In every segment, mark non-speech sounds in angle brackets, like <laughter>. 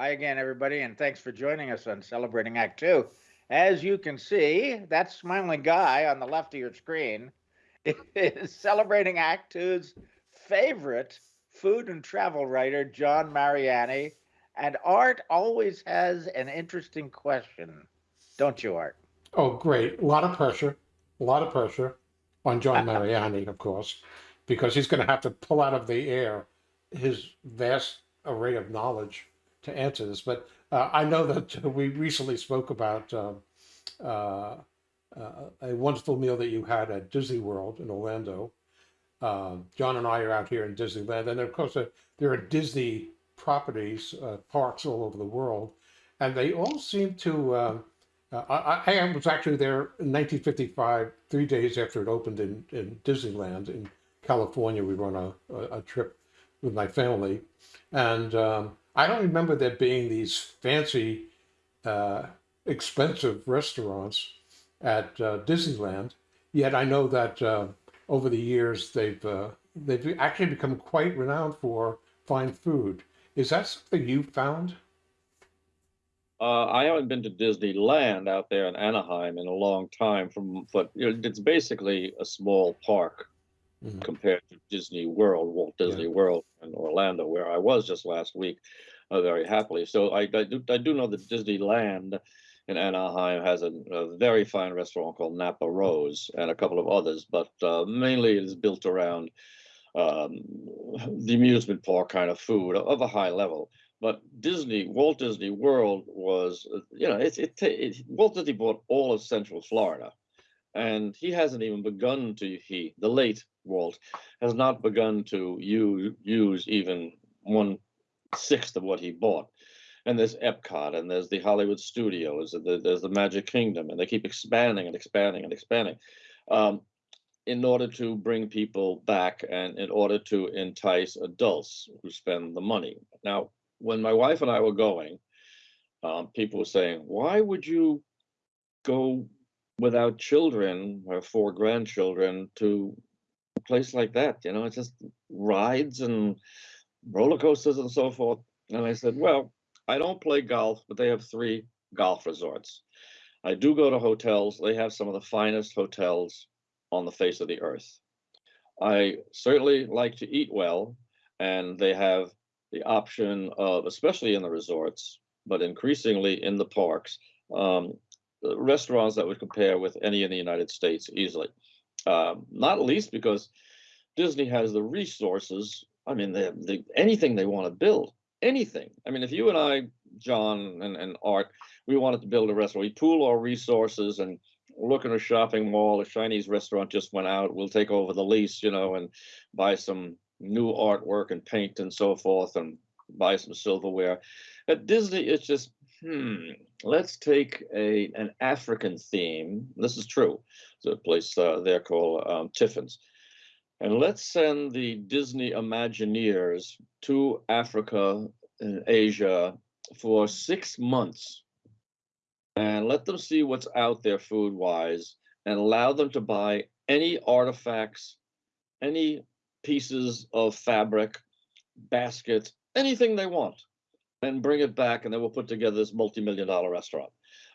Hi again, everybody, and thanks for joining us on Celebrating Act Two. As you can see, that smiling guy on the left of your screen <laughs> is Celebrating Act Two's favorite food and travel writer, John Mariani. And Art always has an interesting question, don't you, Art? Oh, great. A lot of pressure, a lot of pressure on John <laughs> Mariani, of course, because he's going to have to pull out of the air his vast array of knowledge to answer this. But uh, I know that <laughs> we recently spoke about uh, uh, uh, a wonderful meal that you had at Disney World in Orlando. Uh, John and I are out here in Disneyland, and of course, uh, there are Disney properties, uh, parks all over the world, and they all seem to. Uh, I, I was actually there in 1955, three days after it opened in, in Disneyland in California. We were on a, a, a trip with my family, and um, I don't remember there being these fancy, uh, expensive restaurants at uh, Disneyland. Yet I know that uh, over the years they've uh, they've actually become quite renowned for fine food. Is that something you found? Uh, I haven't been to Disneyland out there in Anaheim in a long time. From but it's basically a small park Mhm. compared to Disney World, Walt Yeah. Disney World in Orlando, where I was just last week, uh, very happily. So I, I do I do know that Disneyland in Anaheim has a, a very fine restaurant called Napa Rose and a couple of others, but uh, mainly it is built around um, <laughs> the amusement park kind of food of a high level. But Disney, Walt Disney World was, uh, you know, it, it, it Walt Disney bought all of Central Florida, and he hasn't even begun to. He, the late Walt, has not begun to use use even one sixth of what he bought. And there's Epcot, and there's the Hollywood Studios, and the, there's the Magic Kingdom, and they keep expanding and expanding and expanding. Um, in order to bring people back and in order to entice adults who spend the money. Now, when my wife and I were going, um, people were saying, why would you go without children or four grandchildren to a place like that? You know, it's just rides and roller coasters and so forth. And I said, well, I don't play golf, but they have three golf resorts. I do go to hotels. They have some of the finest hotels on the face of the earth. I certainly like to eat well, and they have the option of, especially in the resorts, but increasingly in the parks, um, restaurants that would compare with any in the United States easily. Um, not least because Disney has the resources. I mean, they have the, anything they want to build, anything. I mean, if you and I, John and, and Art, we wanted to build a restaurant, we pool our resources and look in a shopping mall, a Chinese restaurant just went out, we'll take over the lease, you know, and buy some new artwork and paint and so forth and buy some silverware. At Disney, it's just, hmm, let's take a an African theme. This is true. There's a place uh, there called um, Tiffin's. And let's send the Disney Imagineers to Africa and Asia for six months and let them see what's out there food wise and allow them to buy any artifacts, any pieces of fabric, baskets, anything they want, and bring it back, and then we'll put together this multi million dollar restaurant.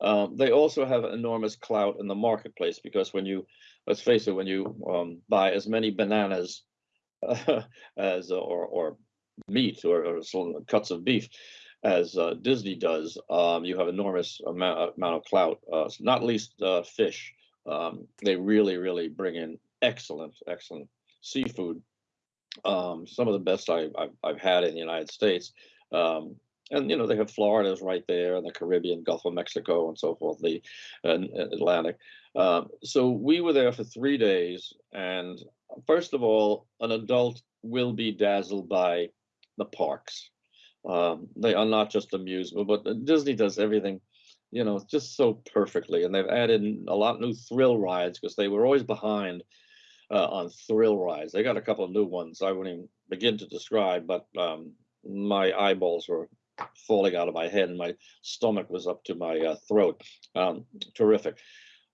Um, they also have enormous clout in the marketplace because when you, let's face it, when you um, buy as many bananas uh, <laughs> as or or meat or, or cuts of beef as uh, Disney does, um, you have enormous amount, amount of clout. Uh, not least uh, fish. Um, they really, really bring in excellent, excellent seafood. Um, some of the best I, I've, I've had in the United States. Um, and you know they have Florida's right there, and the Caribbean, Gulf of Mexico, and so forth, the uh, Atlantic. Um, so we were there for three days, and first of all, an adult will be dazzled by the parks. Um, they are not just amusement, but uh, Disney does everything, you know, just so perfectly. And they've added a lot of new thrill rides because they were always behind uh, on thrill rides. They got a couple of new ones I wouldn't even begin to describe, but um, my eyeballs were falling out of my head and my stomach was up to my uh, throat. Um, terrific.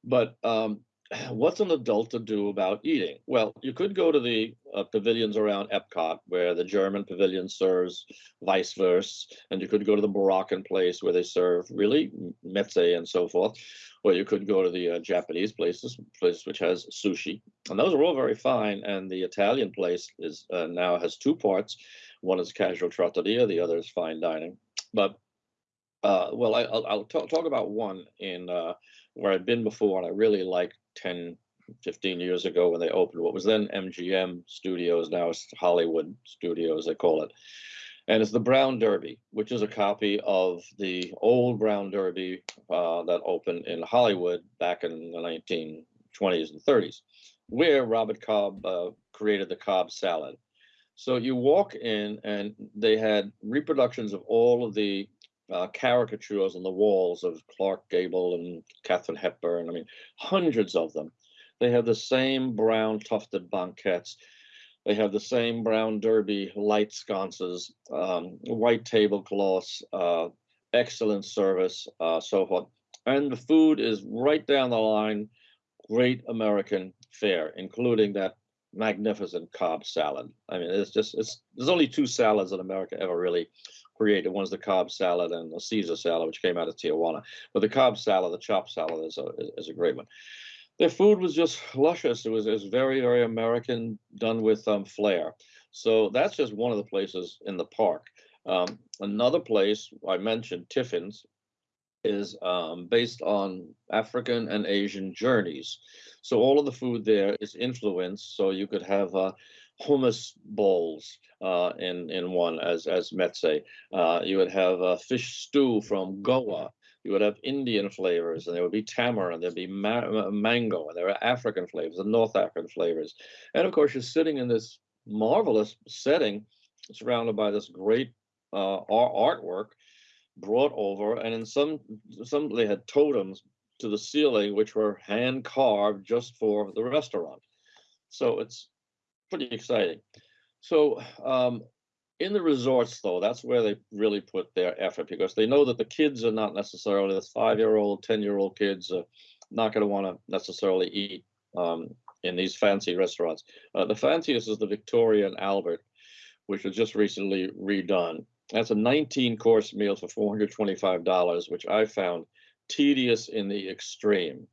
But um, <sighs> what's an adult to do about eating? Well, you could go to the uh, pavilions around Epcot, where the German pavilion serves vice versa, and you could go to the Moroccan place where they serve really meze and so forth, or you could go to the uh, Japanese places, place which has sushi, and those are all very fine. And the Italian place is uh, now has two parts. One is casual trattoria, the other is fine dining. But uh, well, I, will I'll talk, talk about one in uh, where I've been before, and I really liked 10, 15 years ago when they opened what was then MGM Studios, now it's Hollywood Studios, they call it. And it's the Brown Derby, which is a copy of the old Brown Derby uh, that opened in Hollywood back in the 1920s and 30s, where Robert Cobb uh, created the Cobb salad. So you walk in, and they had reproductions of all of the uh, caricatures on the walls of Clark Gable and Katharine Hepburn. I mean, hundreds of them. They have the same brown tufted banquettes. They have the same brown derby light sconces, um, white tablecloths, uh, excellent service, uh, so forth. And the food is right down the line, great American fare, including that magnificent Cobb salad. I mean, it's just it's there's only two salads in America ever really created. One's the Cobb salad and the Caesar salad, which came out of Tijuana. But the Cobb salad, the chopped salad, is a is a great one. Their food was just luscious. It was, it was very very American, done with um, flair. So that's just one of the places in the park. Um, another place I mentioned, Tiffin's, is um, based on African and Asian journeys. So all of the food there is influenced. So you could have uh, hummus bowls uh, in in one as as meze. Uh, you would have a fish stew from Goa. You would have Indian flavors, and there would be tamarind, there'd be ma- mango, and there are African flavors and North African flavors. And of course, you're sitting in this marvelous setting, surrounded by this great uh, artwork brought over, and in some some they had totems to the ceiling, which were hand carved just for the restaurant. So it's pretty exciting. So um, in the resorts, though, that's where they really put their effort because they know that the kids are not necessarily the five-year-old, ten-year-old kids are not going to want to necessarily eat um, in these fancy restaurants. Uh, the fanciest is the Victoria and Albert, which was just recently redone. That's a 19-course meal for $425, which I found tedious in the extreme.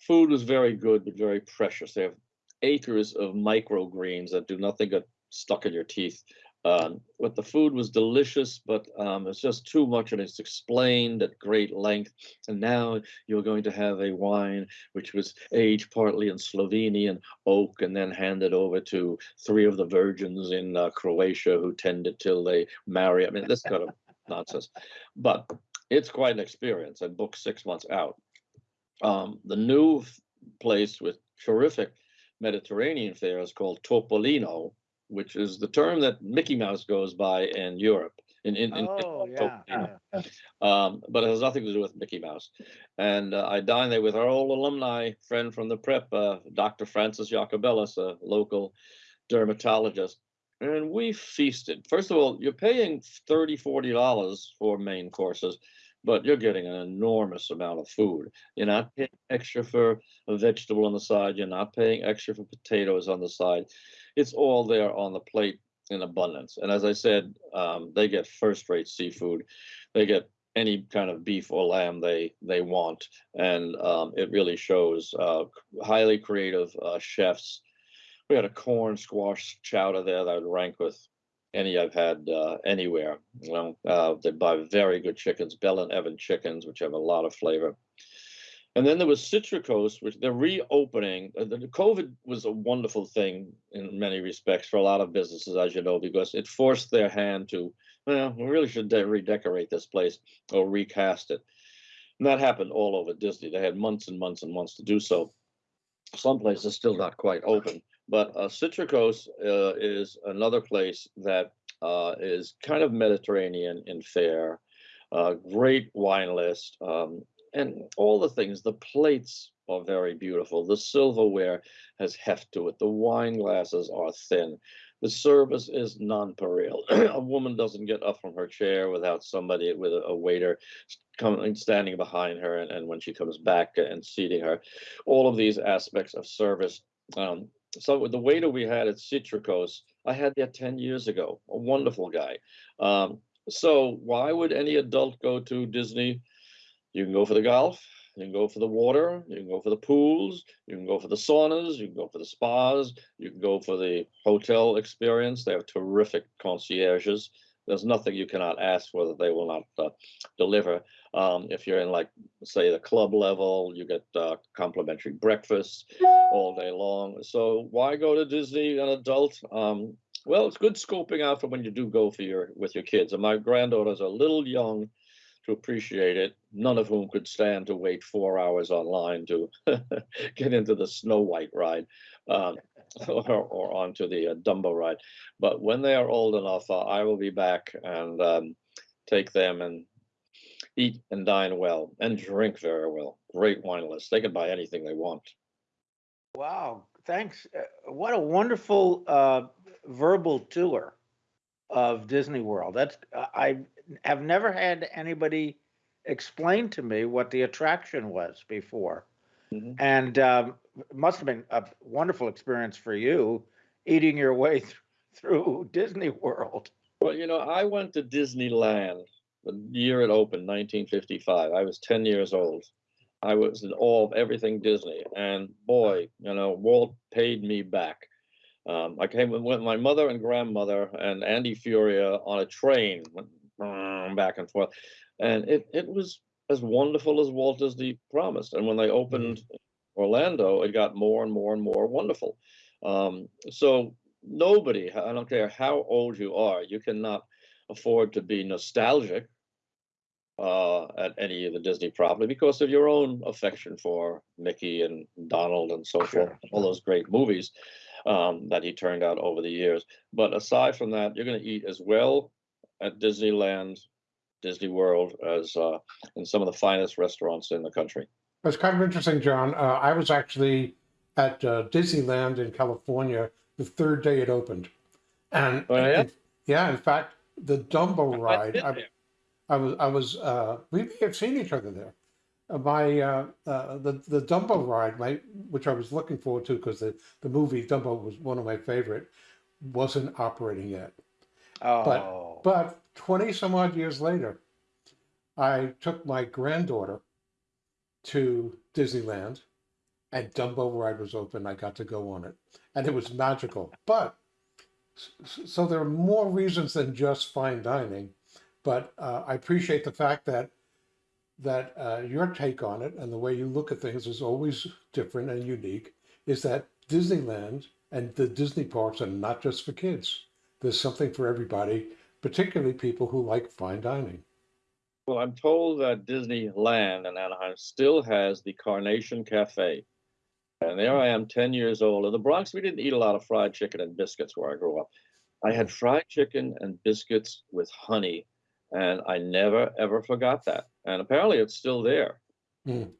Food was very good, but very precious. They have acres of microgreens that do nothing but stuck in your teeth. Um, but the food was delicious, but um, it's just too much, and it's explained at great length. And now you're going to have a wine which was aged partly in Slovenian oak, and then handed over to three of the virgins in uh, Croatia who tended till they marry. I mean, this kind of <laughs> nonsense, but it's quite an experience. And booked six months out. Um, the new place with terrific Mediterranean fare is called Topolino, which is the term that Mickey Mouse goes by in Europe. In, in, in, Oh, yeah, yeah. um, but it has nothing to do with Mickey Mouse. And uh, I dined there with our old alumni friend from the prep, uh, Dr. Francis Jacobellis, a local dermatologist. And we feasted. First of all, you're paying $30, $40 for main courses but you're getting an enormous amount of food. You're not paying extra for a vegetable on the side. You're not paying extra for potatoes on the side. It's all there on the plate in abundance. And as I said, um, they get first-rate seafood. They get any kind of beef or lamb they they want, and um, it really shows. Uh, highly creative uh, chefs. We had a corn squash chowder there that would rank with any I've had uh, anywhere. You know, uh, they buy very good chickens, Bell and Evan chickens, which have a lot of flavor. And then there was Citricos, which they're reopening. Uh, the COVID was a wonderful thing in many respects for a lot of businesses, as you know, because it forced their hand to, well, we really should de- redecorate this place or recast it. And that happened all over Disney. They had months and months and months to do so. Some places still not quite open. But uh, Citricos uh, is another place that uh, is kind of Mediterranean in fare. Uh, great wine list um, and all the things. The plates are very beautiful. The silverware has heft to it. The wine glasses are thin. The service is non-pareil. <clears throat> a woman doesn't get up from her chair without somebody with a, a waiter coming standing behind her, and, and when she comes back and seating her, all of these aspects of service. Um, so the waiter we had at Citricos, I had that ten years ago. A wonderful guy. Um, so why would any adult go to Disney? You can go for the golf, you can go for the water, you can go for the pools, you can go for the saunas, you can go for the spas, you can go for the hotel experience. They have terrific concierges. There's nothing you cannot ask for that they will not uh, deliver. Um, if you're in like, say, the club level, you get uh, complimentary breakfast all day long. So why go to Disney an adult? Um, well, it's good scoping out for when you do go for your with your kids. And my granddaughters are a little young to appreciate it. None of whom could stand to wait four hours online to <laughs> get into the Snow White ride um, <laughs> or, or onto the uh, Dumbo ride. But when they are old enough, uh, I will be back and um, take them and eat and dine well and drink very well. Great wine list. They can buy anything they want. Wow, thanks. Uh, What a wonderful uh, verbal tour of Disney World. That's uh, I have never had anybody explain to me what the attraction was before, Mhm. and um, must have been a wonderful experience for you eating your way th- <laughs> through Disney World. Well, you know, I went to Disneyland the year it opened, 1955. I was 10 years old. I was in awe of everything Disney, and boy, you know, Walt paid me back. Um, I came with my mother and grandmother and Andy Furia on a train, went back and forth, and it it was as wonderful as Walt Disney promised. And when they opened Orlando, it got more and more and more wonderful. Um, so nobody, I don't care how old you are, you cannot afford to be nostalgic uh, at any of the Disney property because of your own affection for Mickey and Donald and so Sure, forth, all those great movies um, that he turned out over the years. But aside from that, you're going to eat as well at Disneyland, Disney World as uh, in some of the finest restaurants in the country. It's kind of interesting, John. Uh, I was actually at uh, Disneyland in California the third day it opened, and Oh, yeah? it- yeah, in fact, the Dumbo ride. I, was, I was, uh, we may have seen each other there. Uh, my, uh, uh, the the Dumbo ride, my, which I was looking forward to because the the movie Dumbo was one of my favorite, wasn't operating yet. Oh, But but 20 some odd years later, I took my granddaughter to Disneyland and Dumbo ride was open. I got to go on it and it was magical. But so there are more reasons than just fine dining. But uh, I appreciate the fact that that uh, your take on it and the way you look at things is always different and unique. Is that Disneyland and the Disney parks are not just for kids. There's something for everybody, particularly people who like fine dining. Well, I'm told that Disneyland in Anaheim still has the Carnation Cafe. And there I am, 10 years old. In the Bronx, we didn't eat a lot of fried chicken and biscuits where I grew up. I had fried chicken and biscuits with honey, and I never, ever forgot that. And apparently it's still there Mm.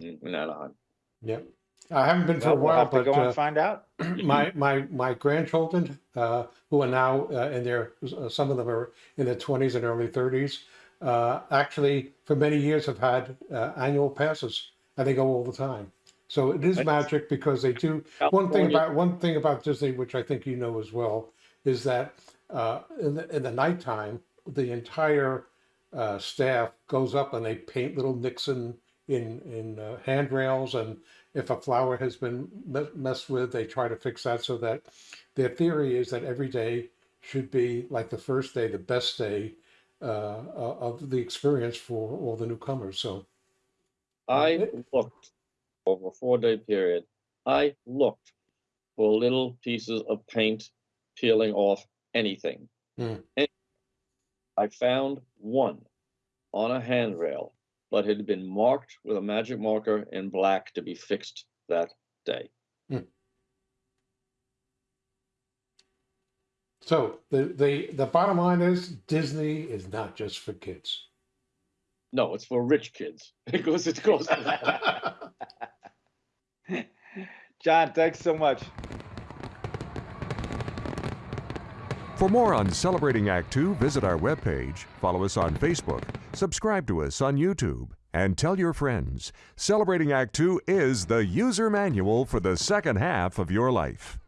in, in Anaheim. Yep. I haven't been for well, a we'll while, have to but go and uh, find out. <clears throat> my my my grandchildren, uh, who are now uh, in their uh, some of them are in their twenties and early thirties, uh, actually for many years have had uh, annual passes, and they go all the time. So it is magic because they do. One thing about one thing about Disney, which I think you know as well, is that uh, in the in the nighttime, the entire uh, staff goes up and they paint little Nixon in in uh, handrails, and if a flower has been messed with, they try to fix that so that their theory is that every day should be like the first day, the best day uh, of the experience for all the newcomers. So I looked over a four day period. I looked for little pieces of paint peeling off anything. Any- I found one on a handrail, but it had been marked with a magic marker in black to be fixed that day. Hmm. so the the the bottom line is Disney is not just for kids. No, it's for rich kids because <laughs> it goes. <laughs> John, thanks so much. For more on Celebrating Act Two, visit our webpage, follow us on Facebook, subscribe to us on YouTube, and tell your friends. Celebrating Act Two is the user manual for the second half of your life.